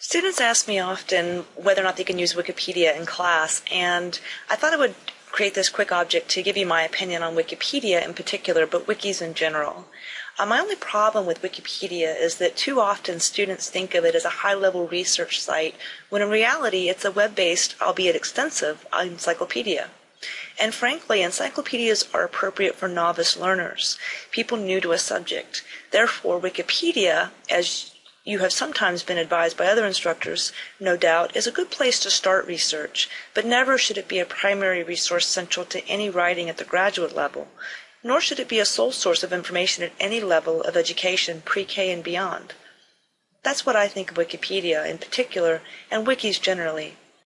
Students ask me often whether or not they can use Wikipedia in class, and I thought I would create this quick object to give you my opinion on Wikipedia in particular, but wikis in general. Uh, my only problem with Wikipedia is that too often students think of it as a high-level research site, when in reality it's a web-based, albeit extensive, encyclopedia. And frankly, encyclopedias are appropriate for novice learners, people new to a subject. Therefore, Wikipedia, as you have sometimes been advised by other instructors, no doubt, is a good place to start research, but never should it be a primary resource central to any writing at the graduate level, nor should it be a sole source of information at any level of education, pre-K and beyond. That's what I think of Wikipedia in particular, and wikis generally.